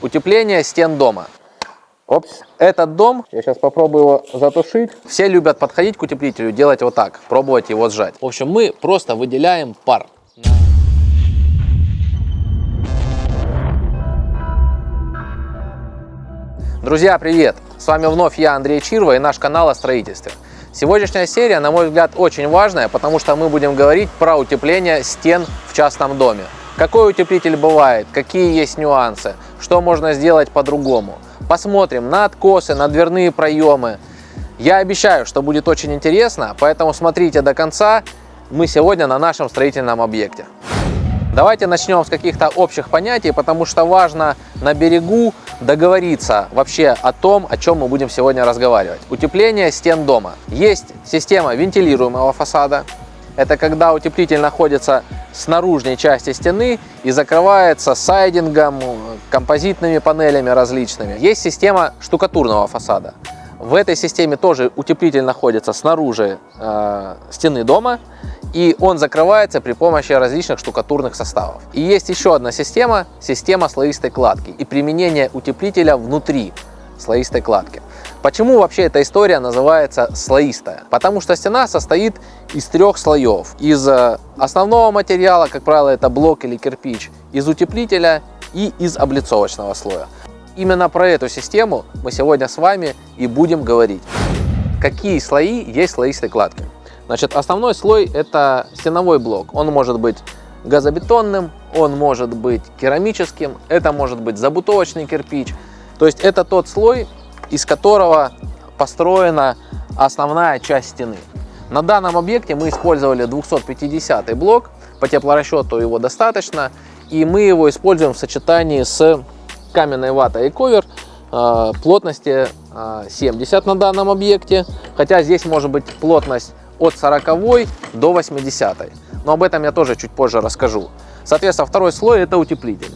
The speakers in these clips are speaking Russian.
Утепление стен дома. Опс. Этот дом, я сейчас попробую его затушить. Все любят подходить к утеплителю, делать вот так, пробовать его сжать. В общем, мы просто выделяем пар. Друзья, привет! С вами вновь я, Андрей Чирва и наш канал о строительстве. Сегодняшняя серия, на мой взгляд, очень важная, потому что мы будем говорить про утепление стен в частном доме. Какой утеплитель бывает, какие есть нюансы, что можно сделать по-другому. Посмотрим на откосы, на дверные проемы. Я обещаю, что будет очень интересно, поэтому смотрите до конца. Мы сегодня на нашем строительном объекте. Давайте начнем с каких-то общих понятий, потому что важно на берегу договориться вообще о том, о чем мы будем сегодня разговаривать. Утепление стен дома. Есть система вентилируемого фасада, это когда утеплитель находится с наружной части стены и закрывается сайдингом, композитными панелями различными. Есть система штукатурного фасада. В этой системе тоже утеплитель находится снаружи э, стены дома, и он закрывается при помощи различных штукатурных составов. И есть еще одна система, система слоистой кладки и применение утеплителя внутри слоистой кладки. Почему вообще эта история называется слоистая? Потому что стена состоит из трех слоев. Из э, основного материала, как правило, это блок или кирпич, из утеплителя и из облицовочного слоя. Именно про эту систему мы сегодня с вами и будем говорить. Какие слои есть слоистой кладки? Значит, основной слой это стеновой блок. Он может быть газобетонным, он может быть керамическим, это может быть забутовочный кирпич. То есть это тот слой, из которого построена основная часть стены. На данном объекте мы использовали 250 блок, по теплорасчету его достаточно, и мы его используем в сочетании с каменной ватой и ковер э, плотности 70 э, на данном объекте, хотя здесь может быть плотность от 40 до 80. Но об этом я тоже чуть позже расскажу. Соответственно, второй слой это утеплитель.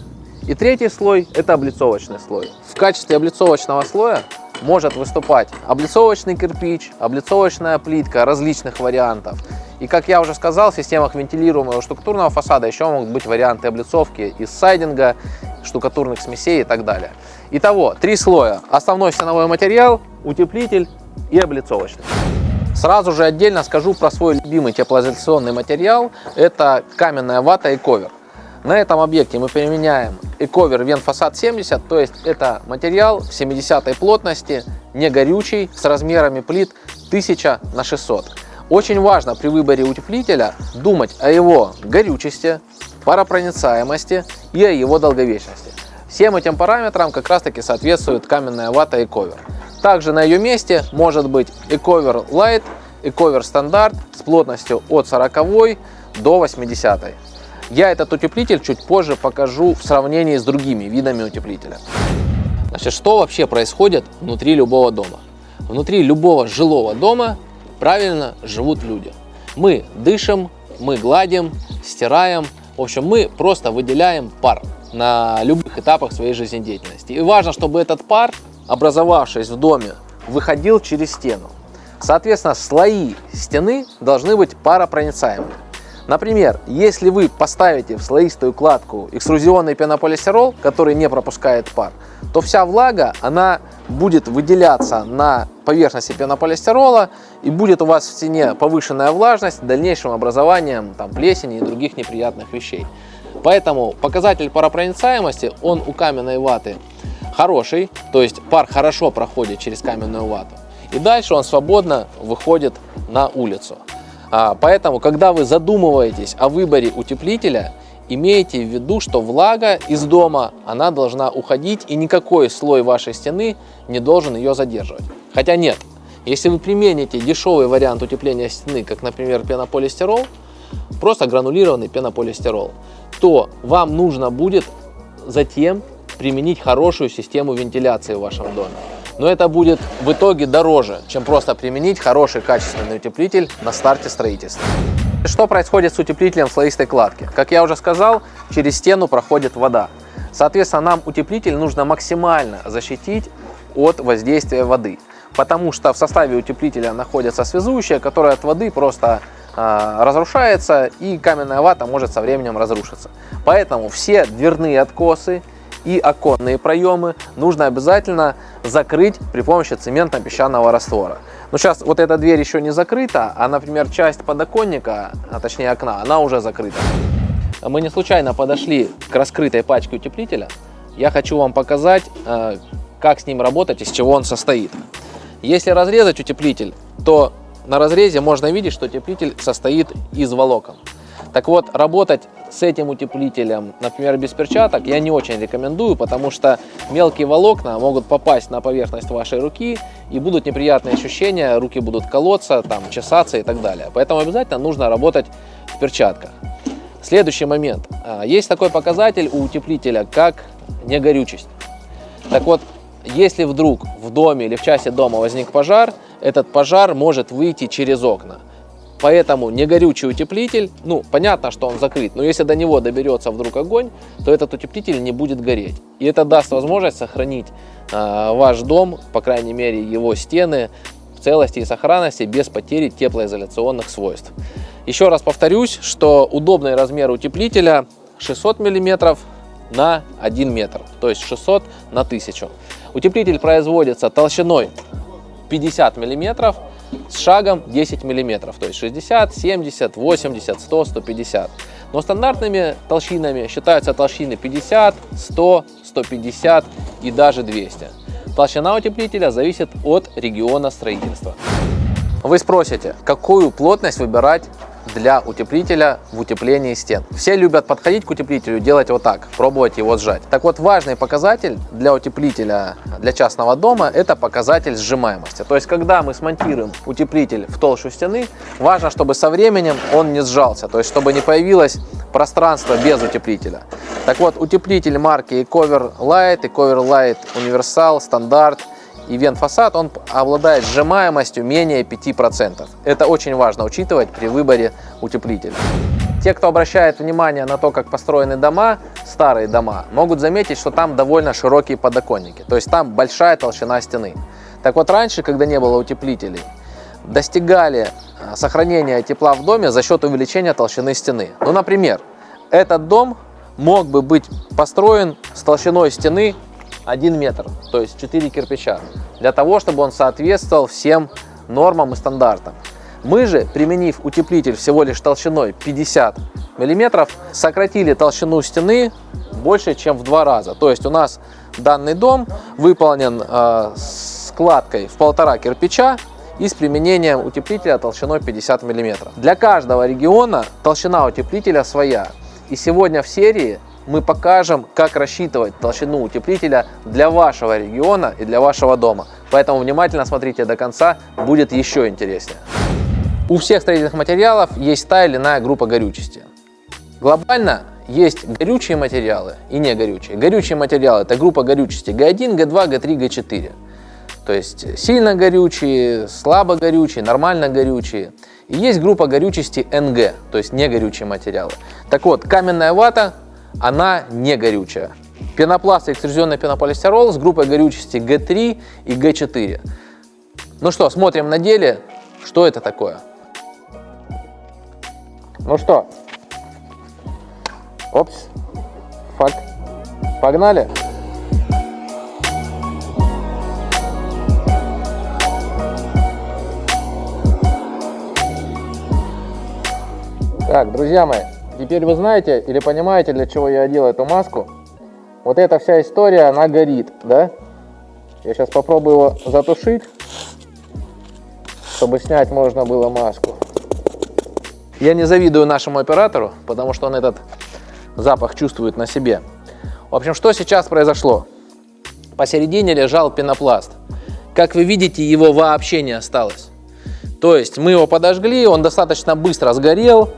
И третий слой это облицовочный слой. В качестве облицовочного слоя может выступать облицовочный кирпич, облицовочная плитка различных вариантов. И как я уже сказал, в системах вентилируемого штукатурного фасада еще могут быть варианты облицовки из сайдинга, штукатурных смесей и так далее. Итого, три слоя. Основной стеновой материал, утеплитель и облицовочный. Сразу же отдельно скажу про свой любимый теплоизоляционный материал. Это каменная вата и ковер. На этом объекте мы применяем Ecover Венфасад 70, то есть это материал 70 плотности, не горючий, с размерами плит 1000 на 600. Очень важно при выборе утеплителя думать о его горючести, паропроницаемости и о его долговечности. Всем этим параметрам как раз таки соответствует каменная вата Ecover. Также на ее месте может быть Ecover Light, Ecover стандарт с плотностью от 40 до 80. Я этот утеплитель чуть позже покажу в сравнении с другими видами утеплителя. Значит, что вообще происходит внутри любого дома? Внутри любого жилого дома правильно живут люди. Мы дышим, мы гладим, стираем. В общем, мы просто выделяем пар на любых этапах своей жизнедеятельности. И важно, чтобы этот пар, образовавшись в доме, выходил через стену. Соответственно, слои стены должны быть паропроницаемыми. Например, если вы поставите в слоистую кладку экструзионный пенополистирол, который не пропускает пар, то вся влага, она будет выделяться на поверхности пенополистирола и будет у вас в стене повышенная влажность дальнейшим образованием там, плесени и других неприятных вещей. Поэтому показатель паропроницаемости, он у каменной ваты хороший, то есть пар хорошо проходит через каменную вату. И дальше он свободно выходит на улицу. А, поэтому, когда вы задумываетесь о выборе утеплителя, имейте в виду, что влага из дома, она должна уходить, и никакой слой вашей стены не должен ее задерживать. Хотя нет, если вы примените дешевый вариант утепления стены, как, например, пенополистирол, просто гранулированный пенополистирол, то вам нужно будет затем применить хорошую систему вентиляции в вашем доме но это будет в итоге дороже, чем просто применить хороший качественный утеплитель на старте строительства. Что происходит с утеплителем слоистой кладки? Как я уже сказал, через стену проходит вода. Соответственно, нам утеплитель нужно максимально защитить от воздействия воды, потому что в составе утеплителя находится связующее, которое от воды просто э, разрушается и каменная вата может со временем разрушиться. Поэтому все дверные откосы, и оконные проемы нужно обязательно закрыть при помощи цементно-песчаного раствора. Но сейчас вот эта дверь еще не закрыта, а, например, часть подоконника, а точнее окна, она уже закрыта. Мы не случайно подошли к раскрытой пачке утеплителя. Я хочу вам показать, э, как с ним работать, из чего он состоит. Если разрезать утеплитель, то на разрезе можно видеть, что утеплитель состоит из волокон. Так вот, работать с этим утеплителем, например, без перчаток, я не очень рекомендую, потому что мелкие волокна могут попасть на поверхность вашей руки и будут неприятные ощущения, руки будут колоться, там, чесаться и так далее. Поэтому обязательно нужно работать в перчатках. Следующий момент. А, есть такой показатель у утеплителя, как негорючесть. Так вот, если вдруг в доме или в части дома возник пожар, этот пожар может выйти через окна. Поэтому негорючий утеплитель, ну, понятно, что он закрыт, но если до него доберется вдруг огонь, то этот утеплитель не будет гореть. И это даст возможность сохранить э, ваш дом, по крайней мере его стены, в целости и сохранности без потери теплоизоляционных свойств. Еще раз повторюсь, что удобный размер утеплителя 600 мм на 1 метр, то есть 600 на 1000. Утеплитель производится толщиной 50 миллиметров с шагом 10 миллиметров, то есть 60, 70, 80, 100, 150. Но стандартными толщинами считаются толщины 50, 100, 150 и даже 200. Толщина утеплителя зависит от региона строительства. Вы спросите, какую плотность выбирать для утеплителя в утеплении стен. Все любят подходить к утеплителю, делать вот так, пробовать его сжать. Так вот, важный показатель для утеплителя для частного дома – это показатель сжимаемости. То есть, когда мы смонтируем утеплитель в толщу стены, важно, чтобы со временем он не сжался, то есть, чтобы не появилось пространство без утеплителя. Так вот, утеплитель марки Ecover Light, Ecover Light Universal, Стандарт – и вент-фасад, он обладает сжимаемостью менее 5%. Это очень важно учитывать при выборе утеплителя. Те, кто обращает внимание на то, как построены дома, старые дома, могут заметить, что там довольно широкие подоконники, то есть там большая толщина стены. Так вот раньше, когда не было утеплителей, достигали э, сохранения тепла в доме за счет увеличения толщины стены. Ну, например, этот дом мог бы быть построен с толщиной стены 1 метр, то есть 4 кирпича, для того, чтобы он соответствовал всем нормам и стандартам. Мы же, применив утеплитель всего лишь толщиной 50 миллиметров, сократили толщину стены больше, чем в два раза. То есть у нас данный дом выполнен э, складкой в полтора кирпича и с применением утеплителя толщиной 50 миллиметров. Для каждого региона толщина утеплителя своя. И сегодня в серии мы покажем, как рассчитывать толщину утеплителя для вашего региона и для вашего дома. Поэтому внимательно смотрите до конца, будет еще интереснее. У всех строительных материалов есть та или иная группа горючести. Глобально есть горючие материалы и не горючие. Горючие материалы – это группа горючести Г1, Г2, Г3, Г4. То есть сильно горючие, слабо горючие, нормально горючие. И есть группа горючести НГ, то есть не горючие материалы. Так вот, каменная вата она не горючая. Пенопласт и экструзионный пенополистирол с группой горючести Г3 и Г4. Ну что, смотрим на деле, что это такое. Ну что, опс, фак, погнали. Так, друзья мои, Теперь вы знаете или понимаете, для чего я одел эту маску. Вот эта вся история, она горит, да? Я сейчас попробую его затушить, чтобы снять можно было маску. Я не завидую нашему оператору, потому что он этот запах чувствует на себе. В общем, что сейчас произошло? Посередине лежал пенопласт. Как вы видите, его вообще не осталось. То есть мы его подожгли, он достаточно быстро сгорел,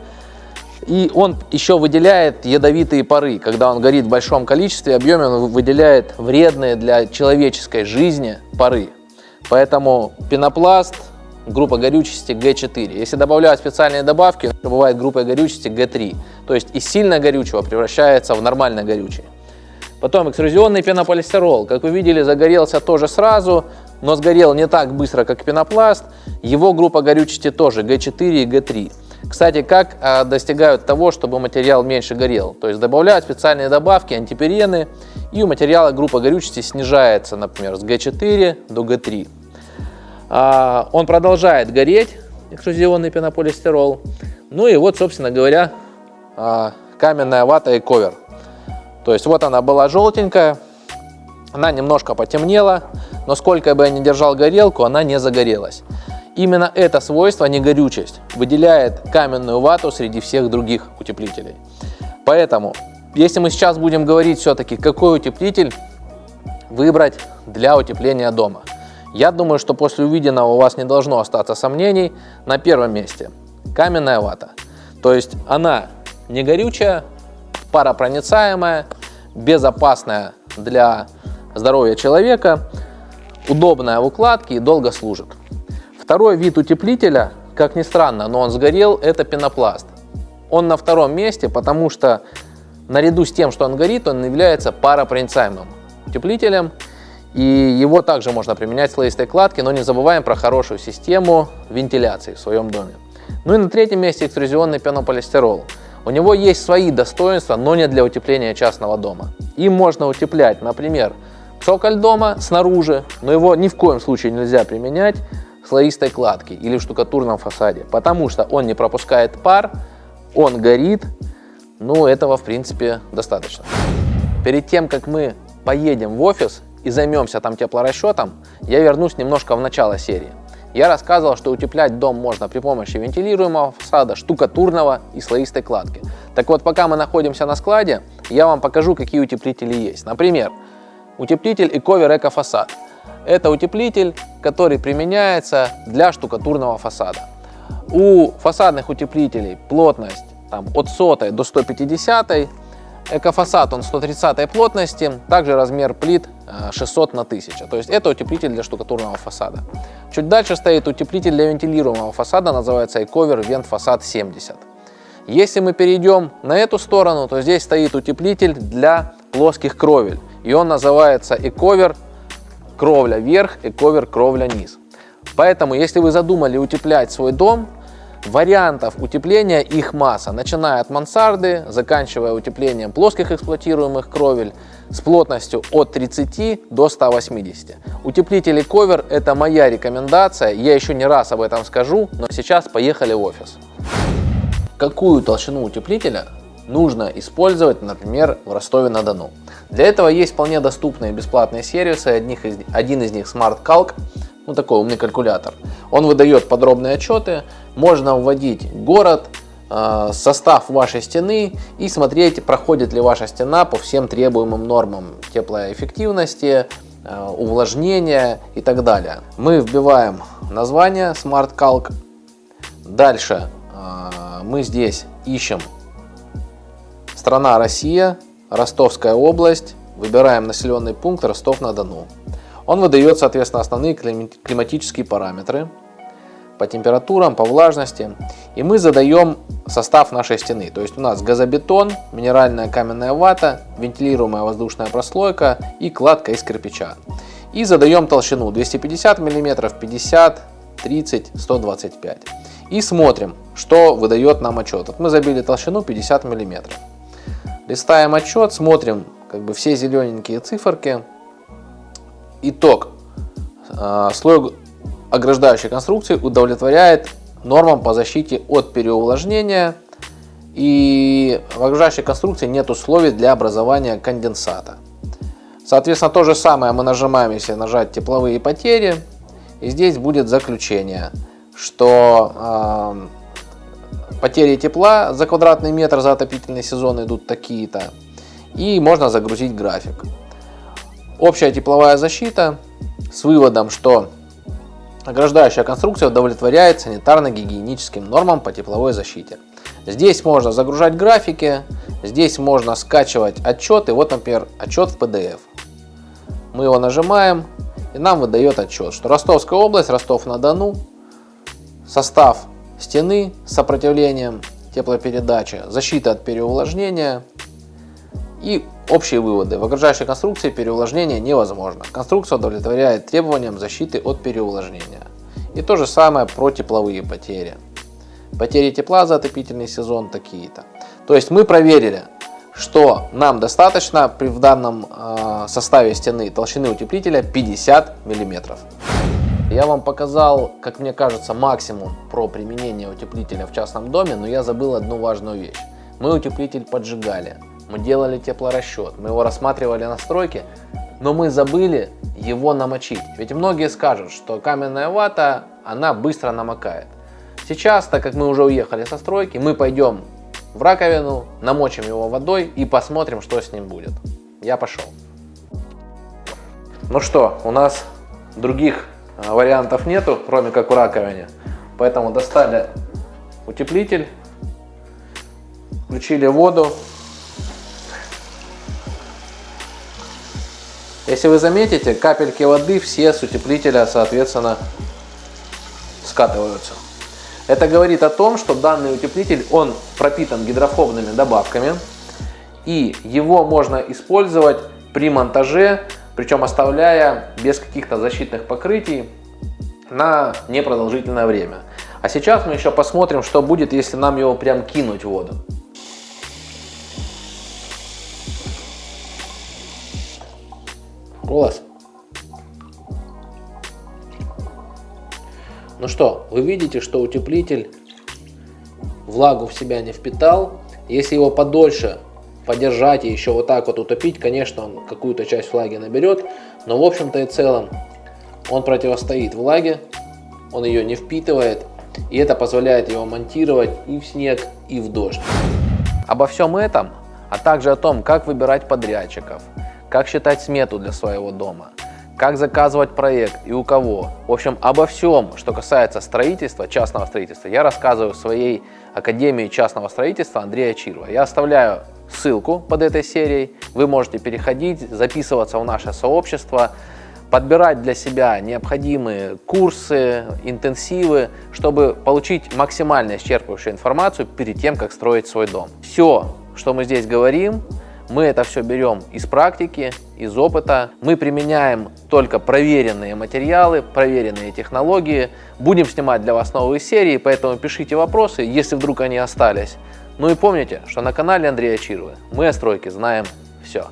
и он еще выделяет ядовитые пары. Когда он горит в большом количестве, объеме, он выделяет вредные для человеческой жизни пары. Поэтому пенопласт, группа горючести Г4. Если добавляют специальные добавки, то бывает группа горючести Г3. То есть из сильно горючего превращается в нормально горючее. Потом экструзионный пенополистирол. Как вы видели, загорелся тоже сразу, но сгорел не так быстро, как пенопласт. Его группа горючести тоже Г4 и Г3. Кстати, как а, достигают того, чтобы материал меньше горел? То есть добавляют специальные добавки, антиперены, и у материала группа горючести снижается, например, с Г4 до Г3. А, он продолжает гореть, экструзионный пенополистирол. Ну и вот, собственно говоря, а, каменная вата и ковер. То есть вот она была желтенькая, она немножко потемнела, но сколько бы я ни держал горелку, она не загорелась. Именно это свойство, не горючесть, выделяет каменную вату среди всех других утеплителей. Поэтому, если мы сейчас будем говорить все-таки, какой утеплитель выбрать для утепления дома, я думаю, что после увиденного у вас не должно остаться сомнений. На первом месте каменная вата. То есть она не горючая, паропроницаемая, безопасная для здоровья человека, удобная в укладке и долго служит. Второй вид утеплителя, как ни странно, но он сгорел, это пенопласт. Он на втором месте, потому что наряду с тем, что он горит, он является паропроницаемым утеплителем. И его также можно применять в слоистой кладке, но не забываем про хорошую систему вентиляции в своем доме. Ну и на третьем месте экструзионный пенополистирол. У него есть свои достоинства, но не для утепления частного дома. Им можно утеплять, например, цоколь дома снаружи, но его ни в коем случае нельзя применять слоистой кладки или в штукатурном фасаде, потому что он не пропускает пар, он горит, ну этого в принципе достаточно. Перед тем, как мы поедем в офис и займемся там теплорасчетом, я вернусь немножко в начало серии. Я рассказывал, что утеплять дом можно при помощи вентилируемого фасада, штукатурного и слоистой кладки. Так вот, пока мы находимся на складе, я вам покажу, какие утеплители есть. Например, утеплитель Ecover Eco Фасад. Это утеплитель, который применяется для штукатурного фасада. У фасадных утеплителей плотность там, от 100 до 150, экофасад он 130 плотности, также размер плит 600 э, на 1000. То есть это утеплитель для штукатурного фасада. Чуть дальше стоит утеплитель для вентилируемого фасада, называется Ecover Vent Facade 70. Если мы перейдем на эту сторону, то здесь стоит утеплитель для плоских кровель. И он называется Ecover кровля вверх и ковер кровля низ. Поэтому, если вы задумали утеплять свой дом, вариантов утепления их масса, начиная от мансарды, заканчивая утеплением плоских эксплуатируемых кровель с плотностью от 30 до 180. Утеплители ковер – это моя рекомендация, я еще не раз об этом скажу, но сейчас поехали в офис. Какую толщину утеплителя нужно использовать, например, в Ростове-на-Дону? Для этого есть вполне доступные бесплатные сервисы, одних из, один из них Smart Calc, ну такой умный калькулятор. Он выдает подробные отчеты, можно вводить город, э, состав вашей стены и смотреть, проходит ли ваша стена по всем требуемым нормам теплоэффективности, э, увлажнения и так далее. Мы вбиваем название Smart Calc. Дальше э, мы здесь ищем страна Россия, Ростовская область, выбираем населенный пункт Ростов-на-Дону. Он выдает, соответственно, основные климатические параметры по температурам, по влажности. И мы задаем состав нашей стены. То есть у нас газобетон, минеральная каменная вата, вентилируемая воздушная прослойка и кладка из кирпича. И задаем толщину 250 мм, 50, 30, 125. И смотрим, что выдает нам отчет. Вот мы забили толщину 50 мм. Листаем отчет, смотрим как бы все зелененькие циферки. Итог. А, слой ограждающей конструкции удовлетворяет нормам по защите от переувлажнения. И в ограждающей конструкции нет условий для образования конденсата. Соответственно, то же самое мы нажимаем, если нажать тепловые потери. И здесь будет заключение, что э, потери тепла за квадратный метр за отопительный сезон идут такие-то. И можно загрузить график. Общая тепловая защита с выводом, что ограждающая конструкция удовлетворяет санитарно-гигиеническим нормам по тепловой защите. Здесь можно загружать графики, здесь можно скачивать отчеты. Вот, например, отчет в PDF. Мы его нажимаем, и нам выдает отчет, что Ростовская область, Ростов-на-Дону, состав стены с сопротивлением теплопередачи, защита от переувлажнения и общие выводы. В окружающей конструкции переувлажнение невозможно. Конструкция удовлетворяет требованиям защиты от переувлажнения. И то же самое про тепловые потери. Потери тепла за отопительный сезон такие-то. То есть мы проверили, что нам достаточно при, в данном э, составе стены толщины утеплителя 50 миллиметров. Я вам показал, как мне кажется, максимум про применение утеплителя в частном доме, но я забыл одну важную вещь. Мы утеплитель поджигали, мы делали теплорасчет, мы его рассматривали на стройке, но мы забыли его намочить. Ведь многие скажут, что каменная вата, она быстро намокает. Сейчас, так как мы уже уехали со стройки, мы пойдем в раковину, намочим его водой и посмотрим, что с ним будет. Я пошел. Ну что, у нас других вариантов нету, кроме как в раковине. Поэтому достали утеплитель, включили воду. Если вы заметите, капельки воды все с утеплителя, соответственно, скатываются. Это говорит о том, что данный утеплитель, он пропитан гидрофобными добавками. И его можно использовать при монтаже причем оставляя без каких-то защитных покрытий на непродолжительное время. А сейчас мы еще посмотрим, что будет, если нам его прям кинуть в воду. Голос. Ну что, вы видите, что утеплитель влагу в себя не впитал. Если его подольше подержать и еще вот так вот утопить, конечно, он какую-то часть влаги наберет, но в общем-то и целом он противостоит влаге, он ее не впитывает, и это позволяет его монтировать и в снег, и в дождь. Обо всем этом, а также о том, как выбирать подрядчиков, как считать смету для своего дома, как заказывать проект и у кого. В общем, обо всем, что касается строительства, частного строительства, я рассказываю в своей Академии частного строительства Андрея Чирова. Я оставляю ссылку под этой серией. Вы можете переходить, записываться в наше сообщество, подбирать для себя необходимые курсы, интенсивы, чтобы получить максимально исчерпывающую информацию перед тем, как строить свой дом. Все, что мы здесь говорим, мы это все берем из практики, из опыта. Мы применяем только проверенные материалы, проверенные технологии. Будем снимать для вас новые серии, поэтому пишите вопросы, если вдруг они остались. Ну и помните, что на канале Андрея Чирвы мы о стройке знаем все.